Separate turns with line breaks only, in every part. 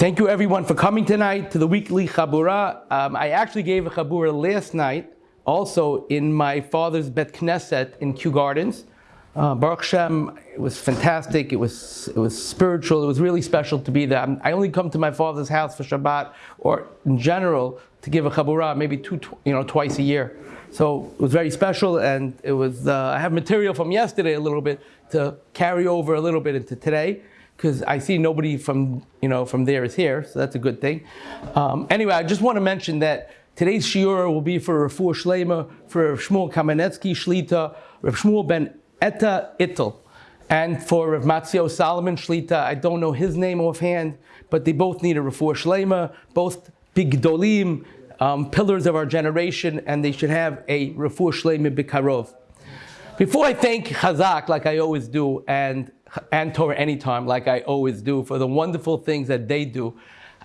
Thank you everyone for coming tonight to the weekly Chabura. Um, I actually gave a Chabura last night, also in my father's Bet Knesset in Kew Gardens. Uh, Baruch Shem, it was fantastic. It was it was spiritual. It was really special to be there. I only come to my father's house for Shabbat, or in general, to give a Chabura, maybe two, you know, twice a year. So it was very special, and it was. Uh, I have material from yesterday a little bit to carry over a little bit into today because I see nobody from you know from there is here, so that's a good thing. Um, anyway, I just want to mention that today's shiur will be for Refuah Shlema, for Shmuel Kamenetsky Shlita, Rav Shmuel ben Etta Ittel. And for Rav Matzio Solomon Shlita, I don't know his name offhand, but they both need a Refuah Shlema, both big dolim, um, pillars of our generation, and they should have a Refuah Shlema Bikarov. Before I thank Chazak, like I always do, and, and Torah Anytime, like I always do, for the wonderful things that they do,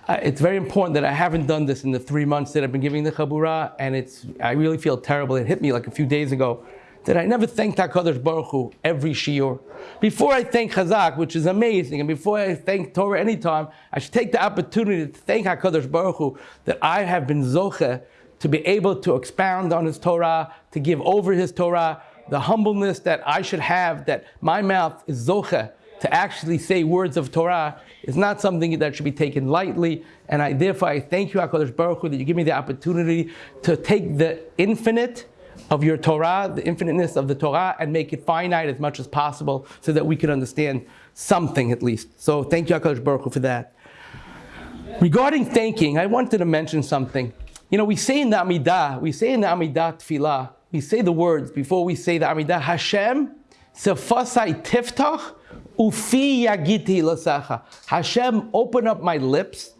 uh, it's very important that I haven't done this in the three months that I've been giving the Chabura, and it's, I really feel terrible. It hit me like a few days ago that I never thanked HaKadosh Baruch Hu every shiur. Before I thank Chazak, which is amazing, and before I thank Torah anytime, I should take the opportunity to thank HaKadosh Baruch Hu that I have been zoche to be able to expound on His Torah, to give over His Torah, the humbleness that I should have, that my mouth is zoche to actually say words of Torah is not something that should be taken lightly. And I therefore I thank you, HaKadosh Baruch Hu, that you give me the opportunity to take the infinite of your Torah, the infiniteness of the Torah, and make it finite as much as possible so that we can understand something at least. So thank you, HaKadosh Baruch Hu, for that. Regarding thanking, I wanted to mention something. You know, we say in the Amidah, we say in the Amidah Tfilah, we say the words before we say the Amidah, Hashem, Sefasai Tiftach, Ufi Yagiti Lasacha. Hashem, open up my lips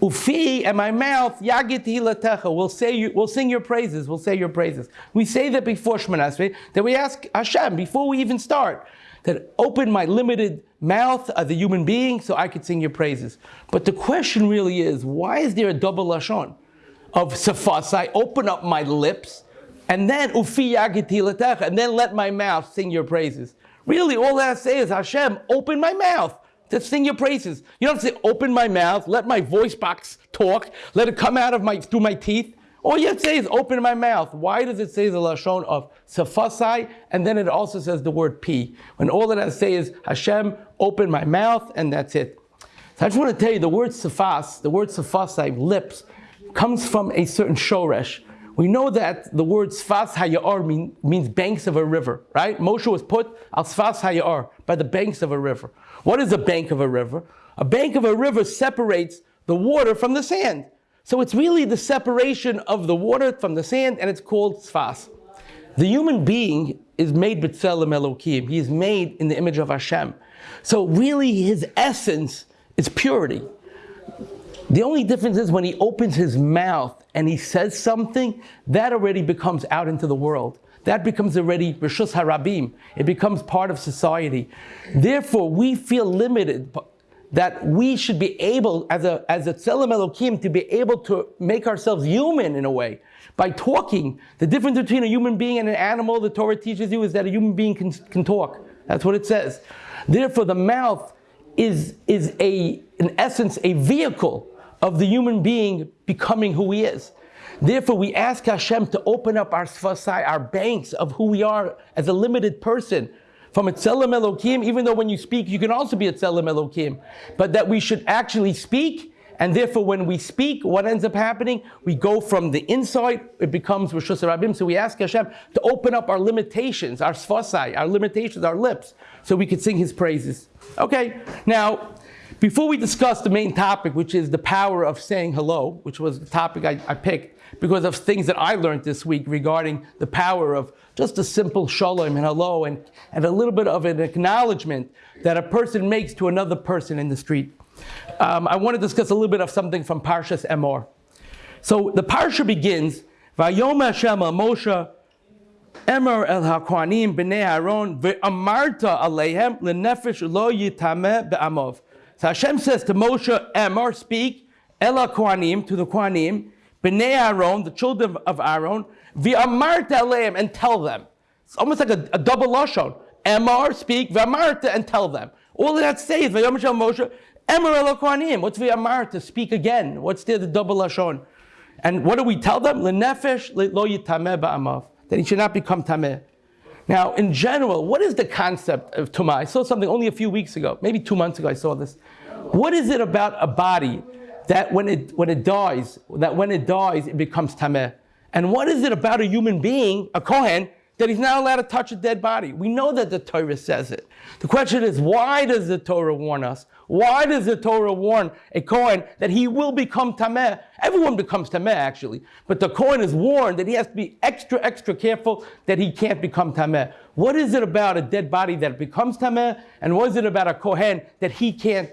Ufi and my mouth, yagiti latecha, will say you, will sing your praises, we'll say your praises. We say that before Shemana that we ask Hashem before we even start, that open my limited mouth as a human being so I could sing your praises. But the question really is, why is there a double lashon of safasai, open up my lips, and then and then let my mouth sing your praises? Really, all that I say is Hashem, open my mouth to sing your praises. You don't say, open my mouth, let my voice box talk, let it come out of my through my teeth. All you have to say is open my mouth. Why does it say the lashon of safasai and then it also says the word p? When all that I say is Hashem, open my mouth, and that's it. So I just want to tell you the word safas, the word safasai, lips, comes from a certain shoresh. We know that the word sfas hayar mean, means banks of a river, right? Moshe was put al sfas hayar, by the banks of a river. What is a bank of a river? A bank of a river separates the water from the sand. So it's really the separation of the water from the sand, and it's called sfas. The human being is made b'tselem Elokim. He is made in the image of Hashem. So really his essence is purity. The only difference is when he opens his mouth and he says something, that already becomes out into the world that becomes already Rishus Harabim. It becomes part of society. Therefore, we feel limited that we should be able, as a as a Tzelem Elokim, to be able to make ourselves human in a way. By talking, the difference between a human being and an animal, the Torah teaches you, is that a human being can, can talk. That's what it says. Therefore, the mouth is, is a, in essence, a vehicle of the human being becoming who he is. Therefore, we ask Hashem to open up our sfasai, our banks of who we are as a limited person. From a tzelem Elokim, even though when you speak, you can also be a tzelem Elokim. But that we should actually speak, and therefore when we speak, what ends up happening? We go from the inside, it becomes Rishus Rabim. So we ask Hashem to open up our limitations, our sfasai, our limitations, our lips, so we could sing His praises. Okay, now, before we discuss the main topic, which is the power of saying hello, which was the topic I, I picked, because of things that I learned this week regarding the power of just a simple shalom and hello and, and a little bit of an acknowledgement that a person makes to another person in the street. Um, I want to discuss a little bit of something from Parshas Emor. So the Parsha begins, Vayom Hashem Moshe Emor el HaKohanim b'nei Aaron ve'amarta aleihem lenefesh lo yitameh be'amov. So Hashem says to Moshe, Emor, speak, Ela HaKohanim, to the Kohanim, B'nei Aaron, the children of Aaron, v'amarta aleim, and tell them. It's almost like a, a double lashon. Emar, speak, v'amarta, and tell them. All that say is, v'yom Moshe, Emer Elokohanim. What's V'amar to speak again? What's there, the double Lashon? And what do we tell them? Lenefesh lo yitameh ba'amav. That he should not become tameh. Now, in general, what is the concept of tumah? I saw something only a few weeks ago, maybe two months ago I saw this. What is it about a body that when it, when it dies, that when it dies, it becomes tameh? And what is it about a human being, a Kohen, that he's not allowed to touch a dead body. We know that the Torah says it. The question is, why does the Torah warn us? Why does the Torah warn a Kohen that he will become Tameh? Everyone becomes Tameh, actually. But the Kohen is warned that he has to be extra, extra careful that he can't become Tameh. What is it about a dead body that becomes Tameh? And what is it about a Kohen that he can't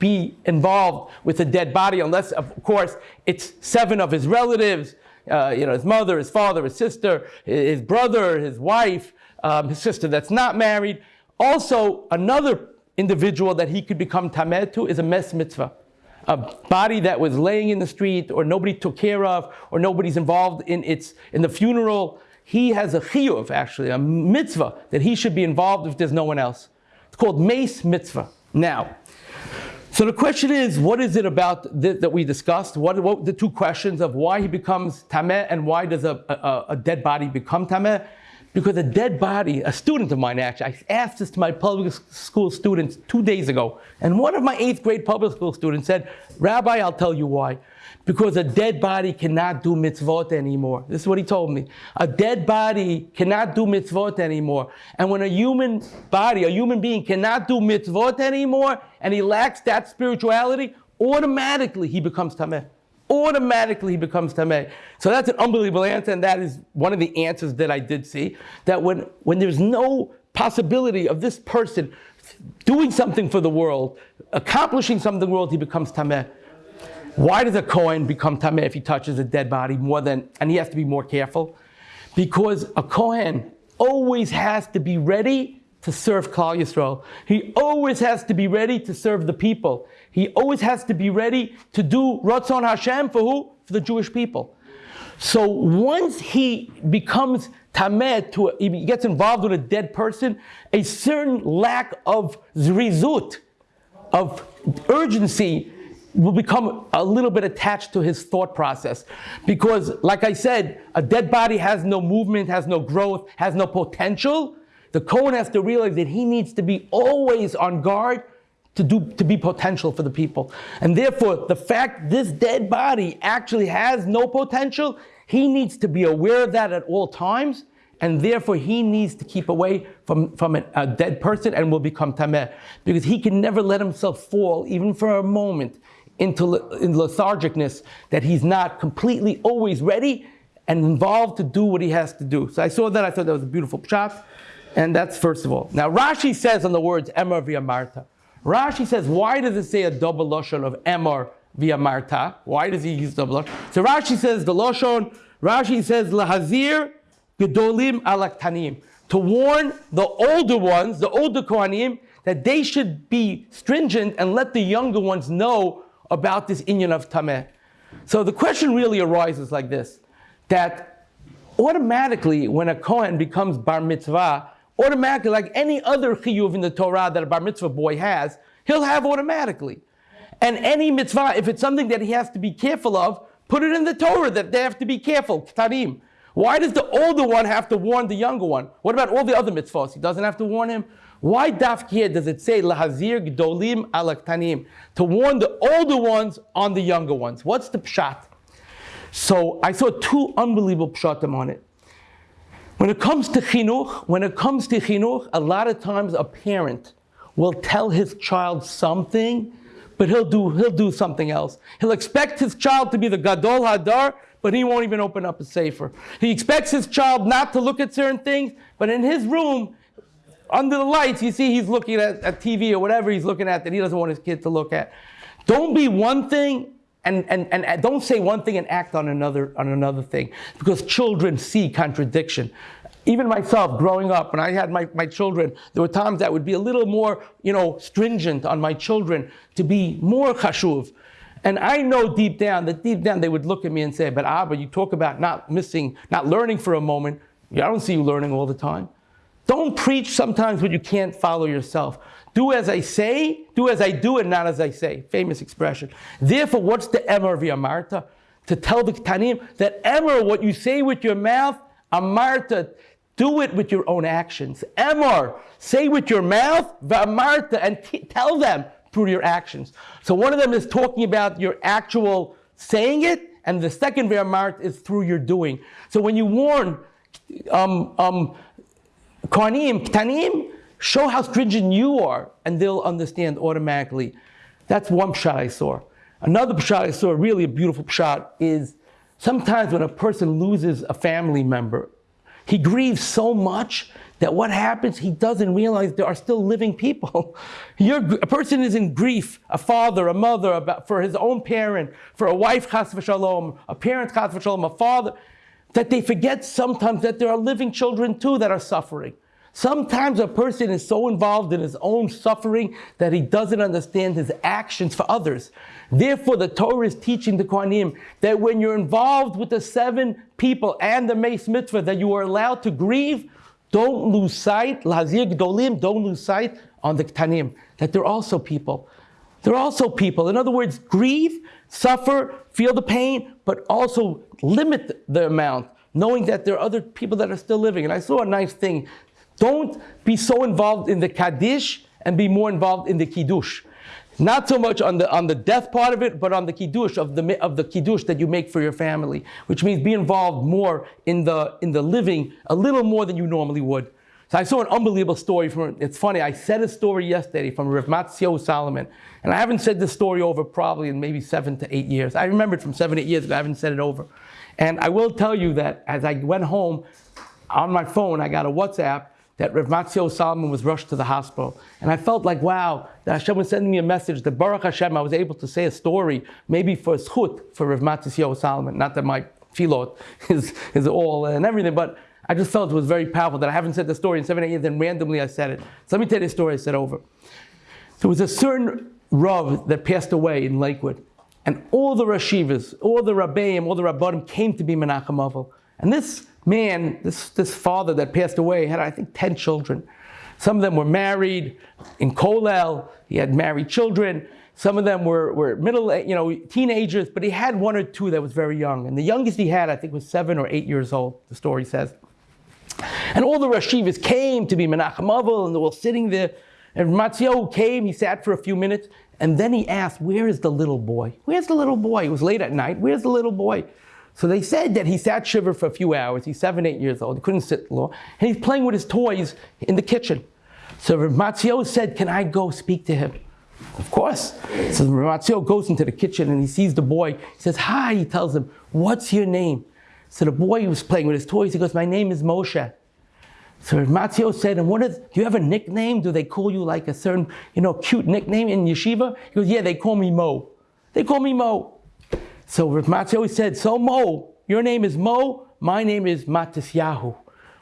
be involved with a dead body unless, of course, it's seven of his relatives uh, you know, his mother, his father, his sister, his brother, his wife, um, his sister that's not married. Also, another individual that he could become tamed to is a mes mitzvah. A body that was laying in the street or nobody took care of or nobody's involved in its in the funeral. He has a chiyuv, actually, a mitzvah that he should be involved if there's no one else. It's called mace mitzvah. Now, so the question is, what is it about th- that we discussed? What, what the two questions of why he becomes tameh and why does a, a, a, dead body become tameh? Because a dead body, a student of mine actually, I asked this to my public school students two days ago, and one of my eighth grade public school students said, Rabbi, I'll tell you why because a dead body cannot do mitzvot anymore. This is what he told me. A dead body cannot do mitzvot anymore. And when a human body, a human being cannot do mitzvot anymore, and he lacks that spirituality, automatically he becomes tameh. Automatically he becomes tameh. So that's an unbelievable answer, and that is one of the answers that I did see. That when, when there's no possibility of this person doing something for the world, accomplishing something in the world, he becomes tameh. Why does a Kohen become Tameh if he touches a dead body more than, and he has to be more careful? Because a Kohen always has to be ready to serve Klal Yisrael. He always has to be ready to serve the people. He always has to be ready to do Ratzon Hashem for who? For the Jewish people. So once he becomes Tameh, to he gets involved with a dead person, a certain lack of zrizut, of urgency, will become a little bit attached to his thought process. Because, like I said, a dead body has no movement, has no growth, has no potential. The Kohen has to realize that he needs to be always on guard to, do, to be potential for the people. And therefore, the fact this dead body actually has no potential, he needs to be aware of that at all times. And therefore, he needs to keep away from, from a, a dead person and will become tameh. Because he can never let himself fall, even for a moment, into in lethargicness that he's not completely always ready and involved to do what he has to do. So I saw that, I thought that was a beautiful shot. And that's first of all. Now Rashi says on the words Emor v'amarta. Rashi says, why does it say a double loshon of Emor v'amarta? Why does he use double? So Rashi says the loshon, Rashi says lahazir gedolim alaktanim. To warn the older ones, the older Kohanim, that they should be stringent and let the younger ones know about this inyan of tameh. So the question really arises like this, that automatically when a Kohen becomes bar mitzvah, automatically like any other chiyuv in the Torah that a bar mitzvah boy has, he'll have automatically. And any mitzvah, if it's something that he has to be careful of, put it in the Torah that they have to be careful, ktarim. Why does the older one have to warn the younger one? What about all the other mitzvahs? He doesn't have to warn him. Why daf here does it say lahazir gdolim alaktanim to warn the older ones on the younger ones? What's the pshat? So I saw two unbelievable pshatim on it. When it comes to chinuch, when it comes to chinuch, a lot of times a parent will tell his child something, but he'll do he'll do something else. He'll expect his child to be the gadol hadar, but he won't even open up a sefer. He expects his child not to look at certain things, but in his room under the lights, you see he's looking at, at TV or whatever he's looking at that he doesn't want his kid to look at. Don't be one thing and, and, and don't say one thing and act on another on another thing because children see contradiction. Even myself growing up when i had my, my children there were times that would be a little more you know stringent on my children to be more chashuv and i know deep down that deep down they would look at me and say but abba you talk about not missing not learning for a moment. I don't see you learning all the time Don't preach sometimes what you can't follow yourself. Do as I say, do as I do, and not as I say. Famous expression. Therefore, what's the Emor v'amarta? To tell the Tanim that Emor, what you say with your mouth, Amarta, do it with your own actions. Emor, say with your mouth, v'amarta, and t- tell them through your actions. So one of them is talking about your actual saying it, and the second v'amart is through your doing. So when you warn um, um, Karnim, Ktanim, show how stringent you are, and they'll understand automatically. That's one pshat I saw. Another pshat I saw, really a beautiful pshat, is sometimes when a person loses a family member, he grieves so much that what happens, he doesn't realize there are still living people. You're, a person is in grief, a father, a mother, about, for his own parent, for a wife, chas v'shalom, a parent, chas v'shalom, a father, that they forget sometimes that there are living children too that are suffering. Sometimes a person is so involved in his own suffering that he doesn't understand his actions for others. Therefore, the Torah is teaching the Kohanim that when you're involved with the seven people and the Mace Mitzvah, that you are allowed to grieve, don't lose sight, Lazir Gdolim, don't lose sight on the Ktanim, that they're also people. They're also people. In other words, grieve, suffer, feel the pain, but also limit the amount, knowing that there are other people that are still living. And I saw a nice thing don't be so involved in the Kaddish and be more involved in the Kiddush. Not so much on the, on the death part of it, but on the Kiddush, of the, of the Kiddush that you make for your family, which means be involved more in the, in the living, a little more than you normally would. So I saw an unbelievable story from, it's funny, I said a story yesterday from Rav Matzio Solomon, and I haven't said this story over probably in maybe seven to eight years. I remember it from seven, eight years ago, I haven't said it over. And I will tell you that as I went home, on my phone, I got a WhatsApp that Rav Matzio Solomon was rushed to the hospital. And I felt like, wow, that Hashem was sending me a message that Baruch Hashem, I was able to say a story, maybe for schut for Rav Matzio Solomon. Not that my filot is, is all and everything, but I just felt it was very powerful that I haven't said the story in seven, eight years, and randomly I said it. So let me tell you the story I said over. There was a certain Rav that passed away in Lakewood. And all the Rashivas, all the Rabbeim, all the Rabbanim came to be Menachem Avel. And this man, this, this father that passed away, had, I think, 10 children. Some of them were married in Kolel. He had married children. Some of them were, were middle, you know, teenagers, but he had one or two that was very young. And the youngest he had, I think, was seven or eight years old, the story says. And all the Rashivas came to be Menachem Avel, and they were sitting there. And Matzio came, he sat for a few minutes, and then he asked, Where is the little boy? Where's the little boy? It was late at night. Where's the little boy? So they said that he sat shiva for a few hours. He's seven, eight years old. He couldn't sit long. And he's playing with his toys in the kitchen. So Matzio said, Can I go speak to him? Of course. So Matzio goes into the kitchen and he sees the boy. He says, Hi. He tells him, What's your name? So the boy was playing with his toys. He goes, My name is Moshe. So Matzio said, and what is, do you have a nickname? Do they call you like a certain, you know, cute nickname in yeshiva? He goes, yeah, they call me Mo. They call me Mo. So Rav Matzio said, so Mo, your name is Mo, my name is Matisyahu.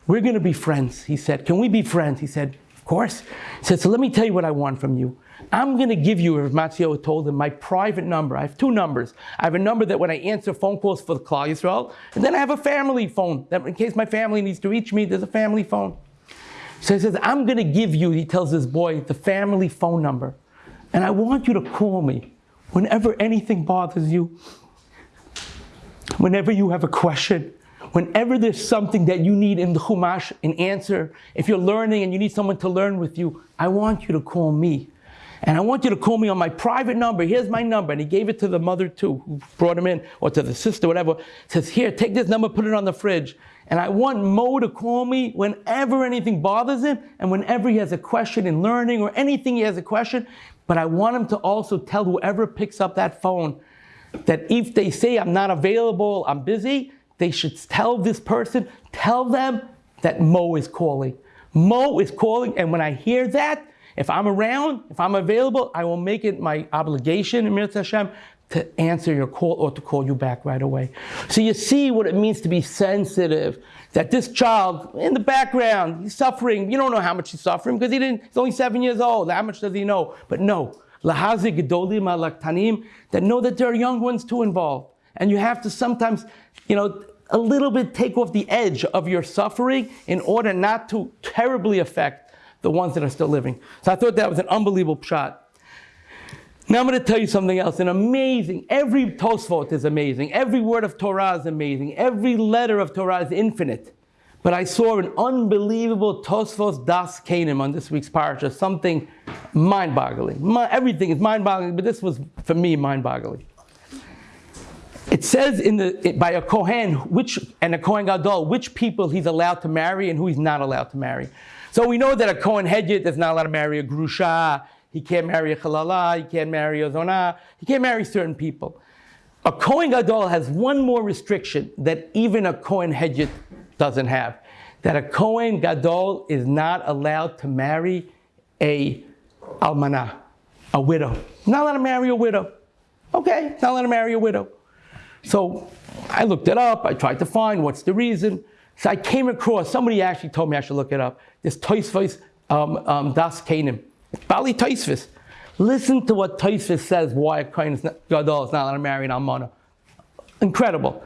We're going to be friends. He said, can we be friends? He said, course. He said, so let me tell you what I want from you. I'm going to give you, Rav Matzio told him, my private number. I have two numbers. I have a number that when I answer phone calls for the Klal Yisrael, and then I have a family phone that in case my family needs to reach me, there's a family phone. So he says, I'm going to give you, he tells this boy, the family phone number. And I want you to call me whenever anything bothers you whenever you have a question, whenever there's something that you need in the Chumash, an answer, if you're learning and you need someone to learn with you, I want you to call me. And I want you to call me on my private number. Here's my number. And he gave it to the mother too, who brought him in, or to the sister, whatever. Says, here, take this number, put it on the fridge. And I want Mo to call me whenever anything bothers him and whenever he has a question in learning or anything he has a question. But I want him to also tell whoever picks up that phone that if they say I'm not available, I'm busy, they should tell this person, tell them that Mo is calling. Mo is calling, and when I hear that, if I'm around, if I'm available, I will make it my obligation, in Emir Hashem, to answer your call or to call you back right away. So you see what it means to be sensitive. That this child in the background, he's suffering. You don't know how much he's suffering because he didn't, he's only seven years old. How much does he know? But no, lahazi gedolim alaktanim, that know that there are young ones too involved. And you have to sometimes, you know, a little bit take off the edge of your suffering in order not to terribly affect the ones that are still living. So I thought that was an unbelievable shot. Now I'm going to tell you something else. An amazing, every Tosfot is amazing. Every word of Torah is amazing. Every letter of Torah is infinite. But I saw an unbelievable Tosfos Daas Zekeinim on this week's parasha, something mind-boggling. everything is mind-boggling, but this was, for me, mind-boggling. It says in the, by a Kohen, which, and a Kohen Gadol, which people he's allowed to marry and who he's not allowed to marry. So we know that a Kohen Hedjit is not allowed to marry a Grusha, he can't marry a Chalala, he can't marry a Zonah, he can't marry certain people. A Kohen Gadol has one more restriction that even a Kohen Hedjit doesn't have. That a Kohen Gadol is not allowed to marry a Almanah, a widow. Not allowed to marry a widow. Okay, not allowed to marry a widow. So I looked it up, I tried to find what's the reason. So I came across, somebody actually told me I should look it up, this Toisvos um, um, Daas Zekeinim. Bali Taisvis. Listen to what Taisvis says why a Kohen Gadol is not allowed to marry an Almana. Incredible.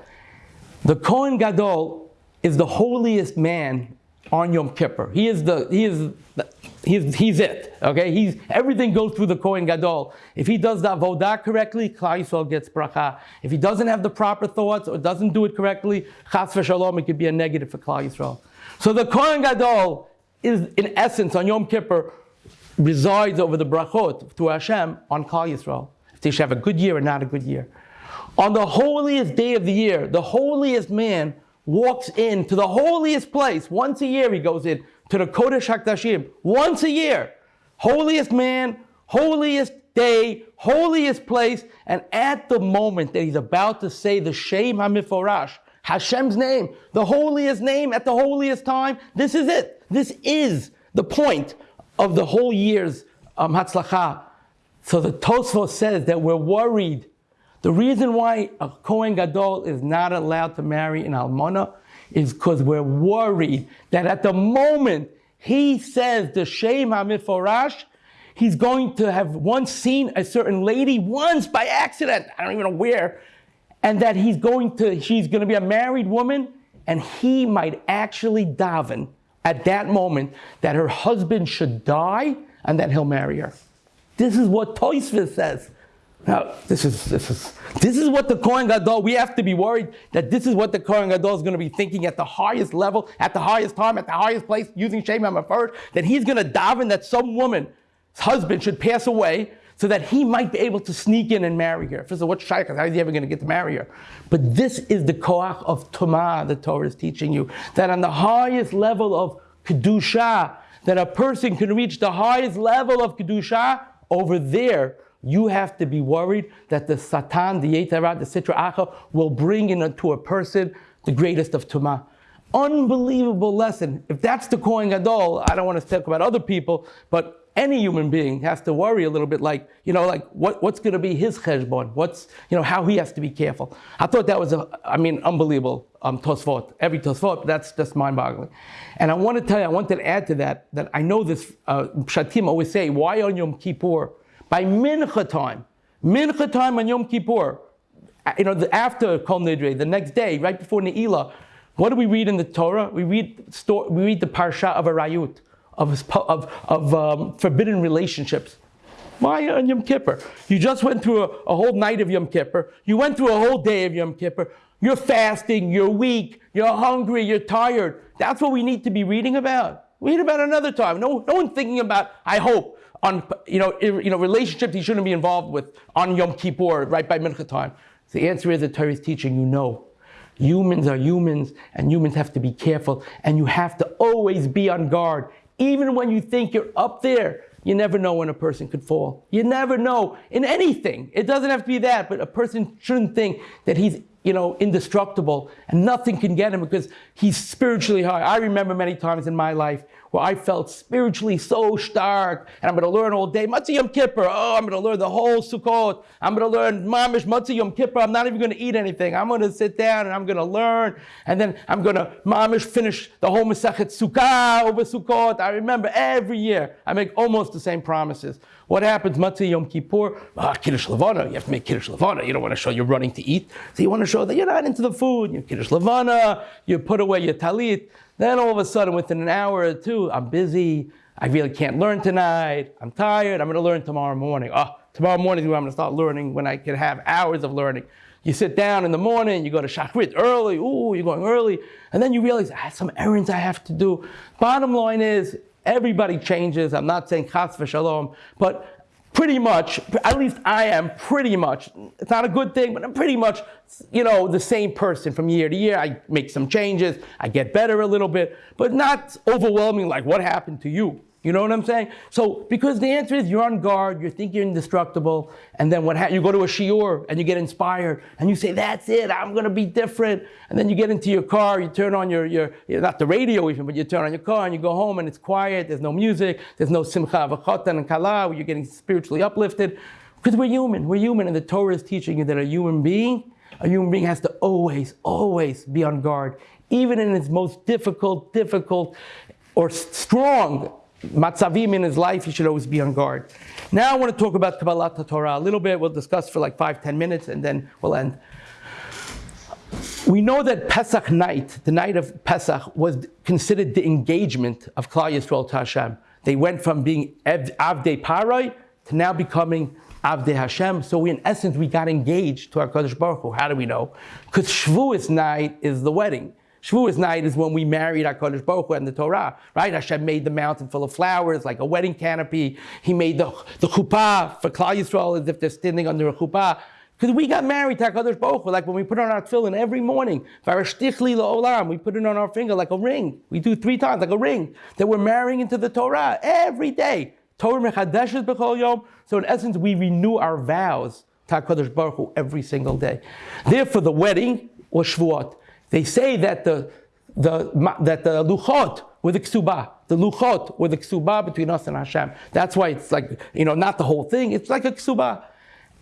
The Kohen Gadol is the holiest man on Yom Kippur. He is the, he is, the, he's, he's it, okay? He's, everything goes through the Kohen Gadol. If he does the avodah correctly, Klal Yisrael gets bracha. If he doesn't have the proper thoughts or doesn't do it correctly, chas v'shalom, it could be a negative for Klal Yisrael. So the Kohen Gadol is, in essence, on Yom Kippur, resides over the brachot to Hashem on Klal Yisrael. If they should have a good year or not a good year. On the holiest day of the year, the holiest man walks in to the holiest place. Once a year he goes in to the Kodesh HaKdashim. Once a year. Holiest man, holiest day, holiest place. And at the moment that he's about to say the Shem HaMiforash, Hashem's name, the holiest name at the holiest time, this is it. This is the point of the whole year's um, Hatzlacha. So the Tosfos says that we're worried. The reason why a Kohen Gadol is not allowed to marry an Almana is because we're worried that at the moment he says the Shem HaMiforash, he's going to have once seen a certain lady once by accident, I don't even know where, and that he's going to, she's going to be a married woman, and he might actually daven at that moment that her husband should die and that he'll marry her. This is what Toysvis says. Now, this is, this is, this is what the Kohen Gadol, we have to be worried that this is what the Kohen Gadol is going to be thinking at the highest level, at the highest time, at the highest place, using Shem first, that he's going to daven that some woman's husband should pass away so that he might be able to sneak in and marry her. First of all, what's Shaykh? How is he ever going to get to marry her? But this is the koach of Tumah the Torah is teaching you. That on the highest level of Kedusha, that a person can reach the highest level of Kedusha, over there, you have to be worried that the Satan, the Yetara, the Sitra Acha will bring into a person the greatest of Tumah. Unbelievable lesson. If that's the Kohen Gadol, I don't want to talk about other people, but any human being has to worry a little bit like, you know, like what, what's going to be his cheshbon? What's, you know, how he has to be careful. I thought that was, a, I mean, unbelievable um, tosfot. Every tosfot, that's just mind-boggling. And I want to tell you, I wanted to add to that, that I know this, uh, Shatim always say, why on Yom Kippur? By mincha time, mincha time on Yom Kippur, uh, you know, the, after Kol Nidre, the next day, right before Ne'ilah, what do we read in the Torah? We read, we read the Parsha of Arayut of, of, of um, forbidden relationships. Why on Yom Kippur? You just went through a, a, whole night of Yom Kippur. You went through a whole day of Yom Kippur. You're fasting, you're weak, you're hungry, you're tired. That's what we need to be reading about. Read about another time. No, no one thinking about, I hope, on you know, you know, relationships he shouldn't be involved with on Yom Kippur, right by Mincha time. The answer is the Torah is teaching you no. Humans are humans, and humans have to be careful, and you have to always be on guard. Even when you think you're up there, you never know when a person could fall. You never know in anything. It doesn't have to be that, but a person shouldn't think that he's you know, indestructible and nothing can get him because he's spiritually high. I remember many times in my life where I felt spiritually so stark and I'm going to learn all day. Motzei Yom Kippur. Oh, I'm going to learn the whole Sukkot. I'm going to learn Mamish Motzei Yom Kippur. I'm not even going to eat anything. I'm going to sit down and I'm going to learn and then I'm going to Mamish finish the whole Masechet Sukkah over Sukkot. I remember every year I make almost the same promises. What happens, Motzei Yom Kippur? Ah, Kiddush Levana. You have to make Kiddush Levana. You don't want to show you're running to eat. So you want to show that you're not into the food. You Kiddush Levana. You put away your talit. Then all of a sudden, within an hour or two, I'm busy. I really can't learn tonight. I'm tired. I'm going to learn tomorrow morning. Oh, tomorrow morning is when I'm going to start learning when I can have hours of learning. You sit down in the morning, you go to Shachrit early, ooh, you're going early, and then you realize I have some errands I have to do. Bottom line is, everybody changes. I'm not saying chas v'shalom, but pretty much, at least I am pretty much, it's not a good thing, but I'm pretty much, you know, the same person from year to year. I make some changes, I get better a little bit, but not overwhelming like what happened to you. You know what I'm saying? So, because the answer is you're on guard, you think you're indestructible, and then what ha- you go to a shiur and you get inspired and you say, That's it, I'm gonna be different. And then you get into your car, you turn on your, your, not the radio even, but you turn on your car and you go home and it's quiet, there's no music, there's no simcha v'chotan and kala, where you're getting spiritually uplifted. Because we're human, we're human, and the Torah is teaching you that a human being, a human being has to always, always be on guard, even in its most difficult, difficult, or strong matzavim in his life, he should always be on guard. Now I want to talk about Kabbalat Torah a little bit. We'll discuss for like five, ten minutes, and then we'll end. We know that Pesach night, the night of Pesach, was considered the engagement of Klal Yisrael to Hashem. They went from being Avdei Parai to now becoming Avdei Hashem. So we, in essence, we got engaged to our Kadosh Baruch Hu. How do we know? Because Shavuos night is the wedding. Shavuos night is when we married HaKadosh Baruch Hu and the Torah, right? Hashem made the mountain full of flowers, like a wedding canopy. He made the, the chuppah for Klal Yisrael as if they're standing under a chuppah. Because we got married to HaKadosh Baruch Hu, like when we put on our tefillin every morning, we put it on our finger like a ring. We do three times, like a ring, that we're marrying into the Torah every day. Torah mechadeshes yom. So in essence, we renew our vows to HaKadosh Baruch Hu every single day. Therefore, the wedding was Shavuot. They say that the, the, that the luchot were the ksuba. The luchot were the ksuba between us and Hashem. That's why it's like, you know, not the whole thing. It's like a ksuba.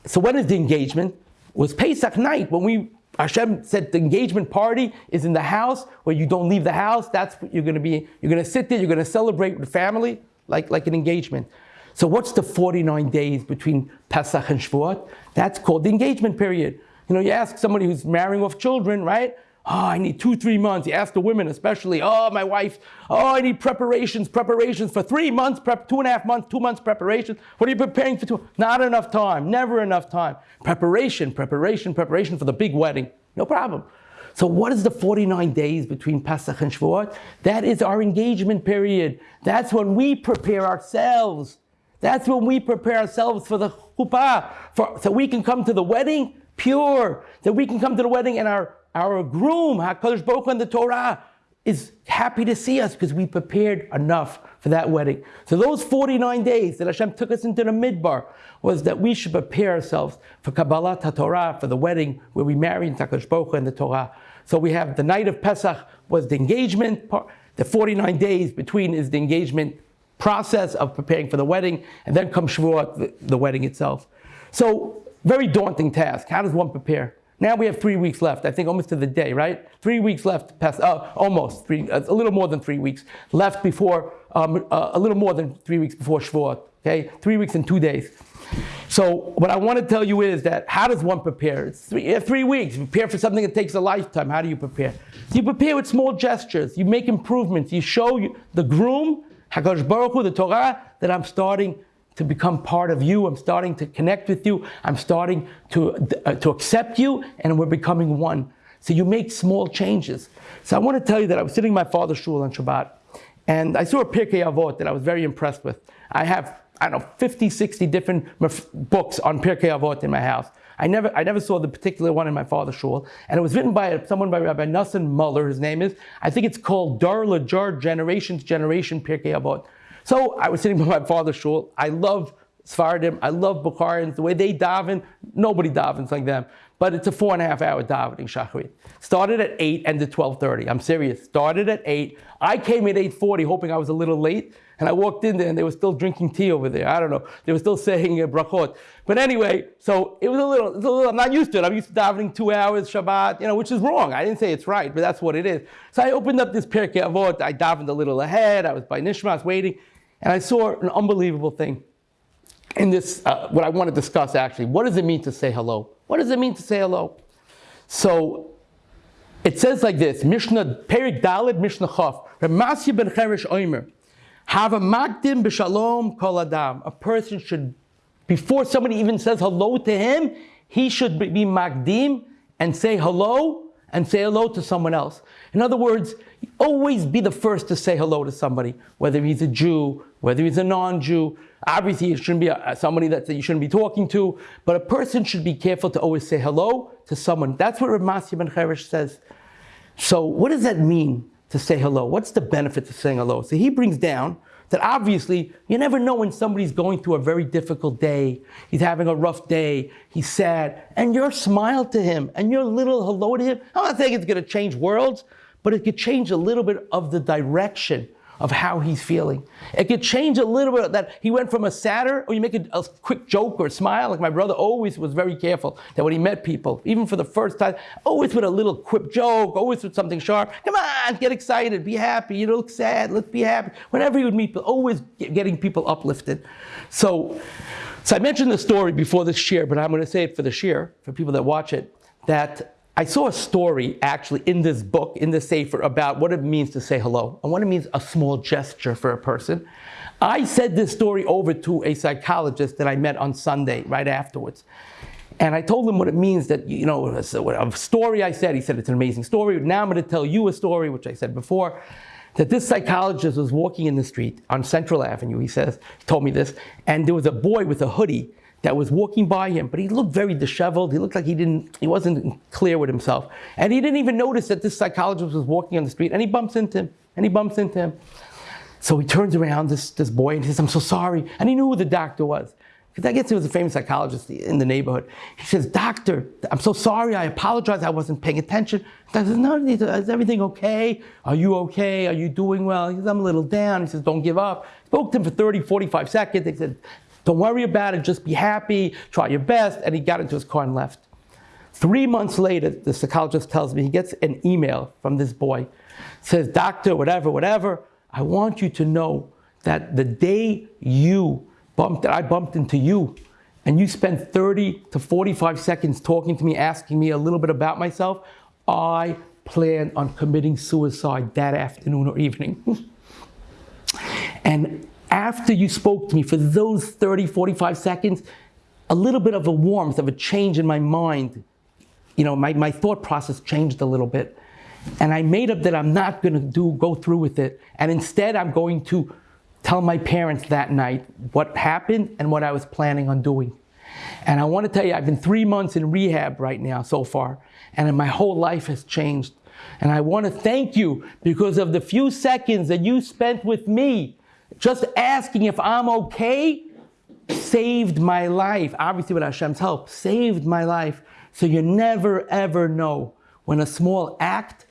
So when is the engagement? It was Pesach night when we Hashem said the engagement party is in the house where you don't leave the house. That's what you're going to be. You're going to sit there. You're going to celebrate with family like, like an engagement. So what's the 49 days between Pesach and Shavuot? That's called the engagement period. You know, you ask somebody who's marrying off children, right? Oh, I need two, three months. You ask the women especially, oh, my wife, oh, I need preparations, preparations for three months, prep, two and a half months, two months preparation. What are you preparing for two? Not enough time, never enough time. Preparation, preparation, preparation for the big wedding. No problem. So what is the 49 days between Pesach and Shavuot? That is our engagement period. That's when we prepare ourselves. That's when we prepare ourselves for the chuppah, for, so we can come to the wedding pure, that we can come to the wedding and our our groom, HaKadosh Baruch Hu and the Torah, is happy to see us because we prepared enough for that wedding. So those 49 days that Hashem took us into the midbar was that we should prepare ourselves for Kabbalat Torah, for the wedding where we marry HaKadosh Baruch Hu and the Torah. So we have the night of Pesach was the engagement part. The 49 days between is the engagement process of preparing for the wedding, and then comes Shavuot, the, the wedding itself. So very daunting task. How does one prepare? Now we have three weeks left, I think almost to the day, right? Three weeks left, past, uh, almost, three, uh, a little more than three weeks left before, um, uh, a little more than three weeks before Shavuot, okay? Three weeks and two days. So what I want to tell you is that how does one prepare? It's three, three weeks. You prepare for something that takes a lifetime. How do you prepare? You prepare with small gestures. You make improvements. You show the groom, Hakadosh Baruch Hu, the Torah, that I'm starting to become part of you. I'm starting to connect with you. I'm starting to, uh, to accept you, and we're becoming one. So you make small changes. So I want to tell you that I was sitting in my father's shul on Shabbat, and I saw a Pirkei Avot that I was very impressed with. I have, I don't know, 50, 60 different books on Pirkei Avot in my house. I never, I never saw the particular one in my father's shul, and it was written by someone by Rabbi Nassim Muller. His name is. I think it's called Dar Lajar Generation to Generation Pirkei Avot. So I was sitting by my father's shul. I love Sfardim. I love Bukharians. The way they daven, nobody davens like them. But it's a four and a half hour davening shachrit. Started at 8, ended 12.30. I'm serious. Started at 8. I came at 8.40 hoping I was a little late. And I walked in there and they were still drinking tea over there. I don't know. They were still saying uh, brachot. But anyway, so it was a little, a little, I'm not used to it. I'm used to davening two hours Shabbat, you know, which is wrong. I didn't say it's right, but that's what it is. So I opened up this Pirkei Avot. I davened a little ahead. I was by Nishmas waiting. And I saw an unbelievable thing. in this, uh, what I want to discuss actually, what does it mean to say hello? What does it mean to say hello? So it says like this, Mishnah, Perik Dalid, Mishnah Chaf, Ramasya ben Cheresh Oimer, have a magdim b'shalom kol adam. A person should, before somebody even says hello to him, he should be magdim and say hello and say hello to someone else. In other words, always be the first to say hello to somebody, whether he's a Jew, whether he's a non-Jew. Obviously, it shouldn't be a, somebody that you shouldn't be talking to, but a person should be careful to always say hello to someone. That's what Ramasya ben Cheresh says. So what does that mean to say hello? What's the benefit of saying hello? So he brings down that obviously you never know when somebody's going through a very difficult day. He's having a rough day. He's sad. And your smile to him and your little hello to him, I'm not saying it's going to change worlds, but it could change a little bit of the direction of how he's feeling. It could change a little bit that he went from a sadder, or you make a, a, quick joke or a smile, like my brother always was very careful that when he met people, even for the first time, always with a little quip joke, always with something sharp. Come on, get excited, be happy, you look sad, let's be happy. Whenever he would meet people, always getting people uplifted. So, so I mentioned the story before this share, but I'm going to say it for the share, for people that watch it, that I saw a story actually in this book, in the Sefer, about what it means to say hello and what it means a small gesture for a person. I said this story over to a psychologist that I met on Sunday right afterwards. And I told him what it means that, you know, a story I said, he said it's an amazing story. Now I'm going to tell you a story, which I said before, that this psychologist was walking in the street on Central Avenue, he says, told me this, and there was a boy with a hoodie that was walking by him, but he looked very disheveled. He looked like he didn't, he wasn't clear with himself. And he didn't even notice that this psychologist was walking on the street and he bumps into him, and he bumps into him. So he turns around, this, this boy, and he says, I'm so sorry. And he knew who the doctor was. Because I guess he was a famous psychologist in the neighborhood. He says, Doctor, I'm so sorry. I apologize. I wasn't paying attention. Doctor says, No, is everything okay? Are you okay? Are you doing well? He says, I'm a little down. He says, Don't give up. Spoke to him for 30, 45 seconds. He said, don't worry about it, just be happy, try your best. And he got into his car and left. Three months later, the psychologist tells me he gets an email from this boy. Says, doctor, whatever, whatever, I want you to know that the day you bumped, I bumped into you, and you spent 30 to 45 seconds talking to me, asking me a little bit about myself, I plan on committing suicide that afternoon or evening. and after you spoke to me for those 30, 45 seconds, a little bit of a warmth, of a change in my mind, you know, my, my thought process changed a little bit. And I made up that I'm not going to do go through with it. And instead, I'm going to tell my parents that night what happened and what I was planning on doing. And I want to tell you, I've been three months in rehab right now so far, and my whole life has changed. And I want to thank you because of the few seconds that you spent with me just asking if I'm okay saved my life. Obviously, with Hashem's help, saved my life. So you never ever know when a small act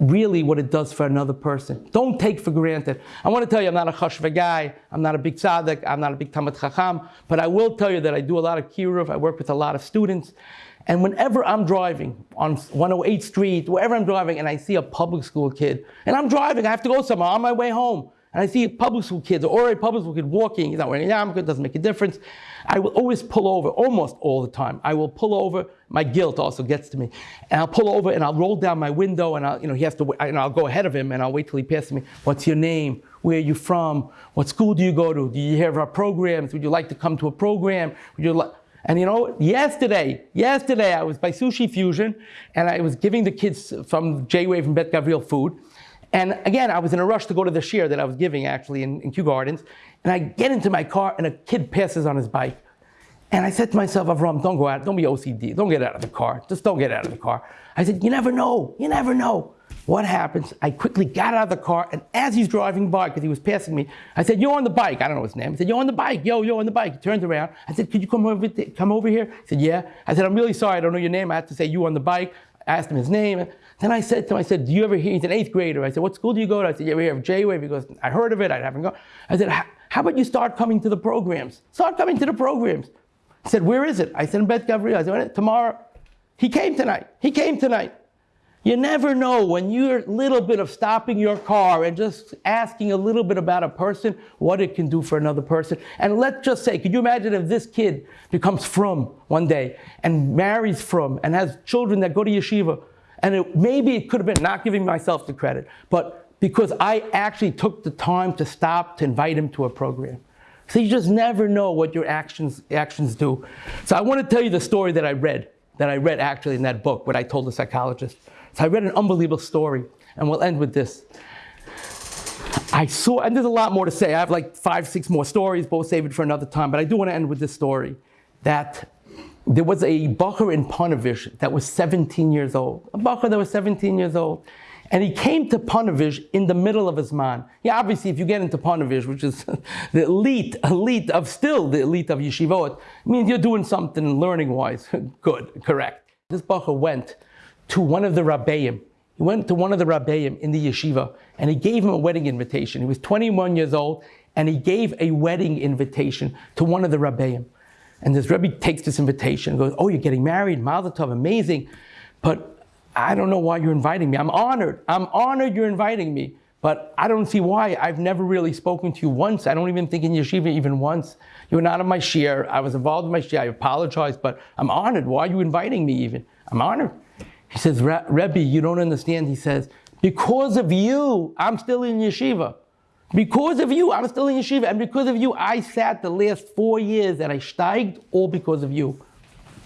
really what it does for another person. Don't take for granted. I want to tell you, I'm not a chashva guy. I'm not a big tzaddik. I'm not a big talmid chacham. But I will tell you that I do a lot of kiruv. I work with a lot of students. And whenever I'm driving on 108th Street, wherever I'm driving, and I see a public school kid, and I'm driving, I have to go somewhere on my way home and I see public school kids or a public school kid walking, he's not wearing a yarmulke, it doesn't make a difference. I will always pull over, almost all the time. I will pull over. My guilt also gets to me, and I'll pull over and I'll roll down my window, and I'll, you know, he has to, and I'll go ahead of him, and I'll wait till he passes me. What's your name? Where are you from? What school do you go to? Do you of our programs? Would you like to come to a program? Would you like? And you know, yesterday, yesterday I was by Sushi Fusion, and I was giving the kids from J-Wave and Bet Gavriel food. And again, I was in a rush to go to the shir that I was giving actually in, in Kew Gardens. And I get into my car and a kid passes on his bike. And I said to myself, Avram, don't go out, don't be OCD, don't get out of the car, just don't get out of the car. I said, you never know, you never know. What happens? I quickly got out of the car, and as he's driving by, because he was passing me, I said, You're on the bike. I don't know his name. He said, You're on the bike. Yo, you're on the bike. He turned around. I said, Could you come over, come over here? He said, Yeah. I said, I'm really sorry. I don't know your name. I had to say, You on the bike. I asked him his name. Then I said to him, I said, do you ever hear, he's an eighth grader. I said, what school do you go to? I said, you ever hear of J-Wave? He goes, I heard of it, I haven't gone. I said, how about you start coming to the programs? Start coming to the programs. He said, where is it? I said, in Beth Gavriel. I said, tomorrow. He came tonight. He came tonight. You never know when you're little bit of stopping your car and just asking a little bit about a person, what it can do for another person. And let's just say, could you imagine if this kid becomes from one day and marries from and has children that go to yeshiva? And it, maybe it could have been not giving myself the credit, but because I actually took the time to stop to invite him to a program. So you just never know what your actions, actions do. So I want to tell you the story that I read, that I read actually in that book, what I told the psychologist. So I read an unbelievable story, and we'll end with this. I saw, and there's a lot more to say. I have like five, six more stories, but we'll save it for another time. But I do want to end with this story that there was a bacher in Ponevezh that was 17 years old. A bacher that was 17 years old. And he came to Ponevezh in the middle of his zman. Yeah, obviously, if you get into Ponevezh, which is the elite, elite of still the elite of yeshivot, means you're doing something learning-wise. Good, correct. This bacher went to one of the rabbeim. He went to one of the rabbeim in the yeshiva, and he gave him a wedding invitation. He was 21 years old, and he gave a wedding invitation to one of the rabbeim. And this Rebbe takes this invitation and goes, Oh, you're getting married, Mazel Tov, amazing. But I don't know why you're inviting me. I'm honored. I'm honored you're inviting me. But I don't see why. I've never really spoken to you once. I don't even think in yeshiva even once. You were not on my shiur. I was involved in my shiur. I apologize, but I'm honored. Why are you inviting me even? I'm honored. He says, Rebbe, you don't understand. He says, because of you, I'm still in yeshiva. Because of you, I'm still in yeshiva. And because of you, I sat the last four years that I steiged, all because of you.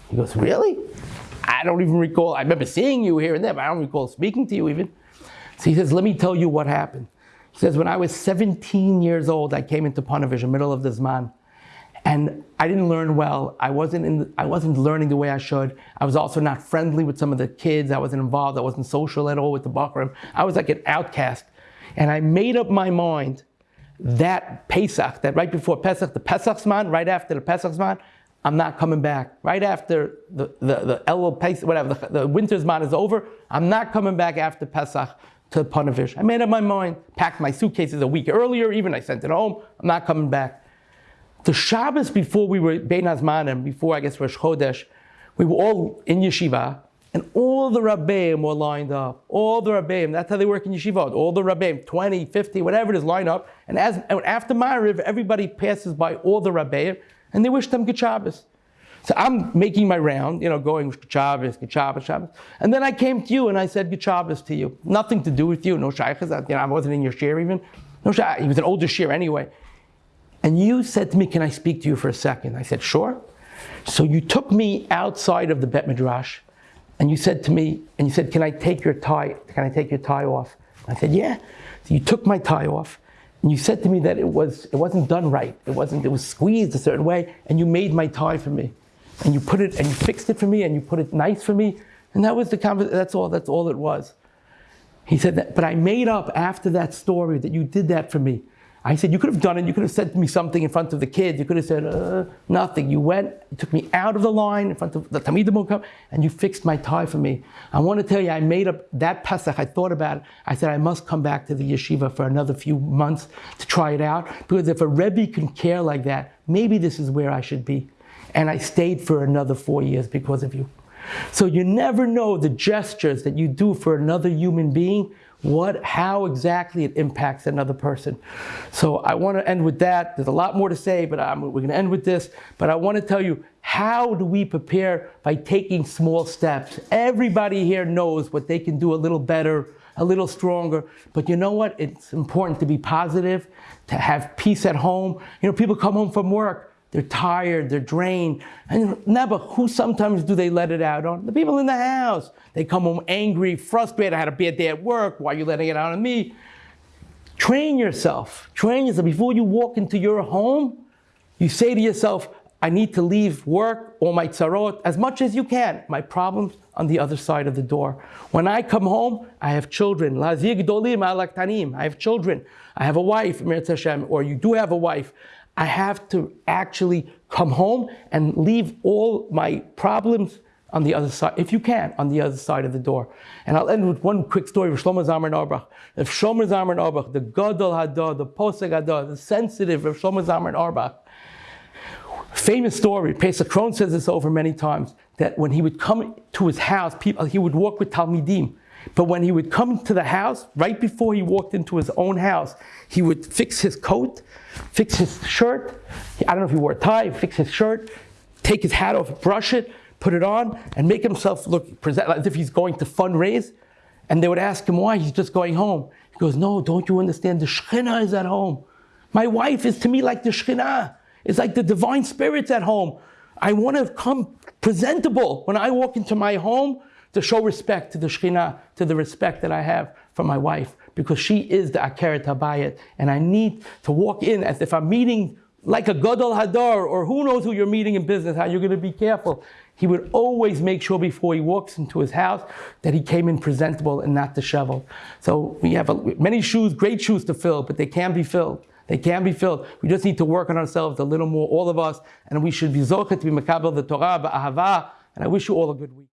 He goes, really? I don't even recall. I remember seeing you here and there, but I don't recall speaking to you even. So he says, let me tell you what happened. He says, when I was 17 years old, I came into Ponevezh, middle of this zman. And I didn't learn well. I wasn't, in, I wasn't learning the way I should. I was also not friendly with some of the kids. I wasn't involved. I wasn't social at all with the bachurim. I was like an outcast. And I made up my mind that Pesach, that right before Pesach, the Pesach zman, right after the Pesach zman, I'm not coming back. Right after the, the, the Elul Pesach, whatever, the, the winter's zman is over, I'm not coming back after Pesach to Ponevezh. I made up my mind, packed my suitcases a week earlier, even I sent it home, I'm not coming back. The Shabbos before we were Bein Hazmanim, before I guess Rosh Chodesh, we were all in yeshiva, and all the rabbeim were lined up. All the rabbeim, that's how they work in yeshivot. All the rabbeim, 20, 50, whatever it is, line up. And as and after Ma'ariv, everybody passes by all the rabbeim, and they wish them good Shabbos. So I'm making my round, you know, going good Shabbos, good Shabbos, Shabbos. And then I came to you and I said good Shabbos to you. Nothing to do with you, no shaykhs. You know, I wasn't in your shiur even. No shaykhs. He was an older shiur anyway. And you said to me, can I speak to you for a second? I said, sure. So you took me outside of the Bet Midrash and you said to me, and you said, can I take your tie, can I take your tie off? I said, yeah. So you took my tie off and you said to me that it, was, it wasn't done right. It wasn't, it was squeezed a certain way and you made my tie for me. And you put it, and you fixed it for me and you put it nice for me. And that was the conversation, that's all, that's all it was. He said that, but I made up after that story that you did that for me. I said, you could have done it. You could have said to me something in front of the kids. You could have said, uh, nothing. You went, you took me out of the line in front of the Talmidim come, and you fixed my tie for me. I want to tell you, I made up that Pesach. I thought about it. I said, I must come back to the yeshiva for another few months to try it out. Because if a Rebbe can care like that, maybe this is where I should be. And I stayed for another four years because of you. So you never know the gestures that you do for another human being what, how exactly it impacts another person. So I want to end with that. There's a lot more to say, but I'm, we're going to end with this. But I want to tell you, how do we prepare by taking small steps? Everybody here knows what they can do a little better, a little stronger. But you know what? It's important to be positive, to have peace at home. You know, people come home from work they're tired, they're drained. And never, who sometimes do they let it out on? The people in the house. They come home angry, frustrated, I had a bad day at work, why are you letting it out on me? Train yourself. Train yourself. Before you walk into your home, you say to yourself, I need to leave work or my tzarot as much as you can. My problems on the other side of the door. When I come home, I have children. I have children. I have a wife, or you do have a wife. I have to actually come home and leave all my problems on the other side, if you can, on the other side of the door. And I'll end with one quick story of Shlomo Zalman Auerbach. If Shlomo Zalman Auerbach, the Gadol Hador, the Posek Hador, the sensitive of Shlomo Zalman Auerbach, famous story, Pesach Krohn says this over many times, that when he would come to his house, people, he would walk with Talmidim, But when he would come to the house, right before he walked into his own house, he would fix his coat, fix his shirt. I don't know if he wore a tie, fix his shirt, take his hat off, brush it, put it on, and make himself look present as if he's going to fundraise. And they would ask him why he's just going home. He goes, No, don't you understand? The Shekhinah is at home. My wife is to me like the Shekhinah. It's like the divine spirit's at home. I want to come presentable when I walk into my home to show respect to the Shekhinah, to the respect that I have for my wife, because she is the Akeret Habayit. And I need to walk in as if I'm meeting like a Gadol Hador, or who knows who you're meeting in business, how you're going to be careful. He would always make sure before he walks into his house that he came in presentable and not disheveled. So we have a, many shoes, great shoes to fill, but they can be filled. They can be filled. We just need to work on ourselves a little more, all of us, and we should be zochet to be makabel the Torah, ba'ahava, and I wish you all a good week.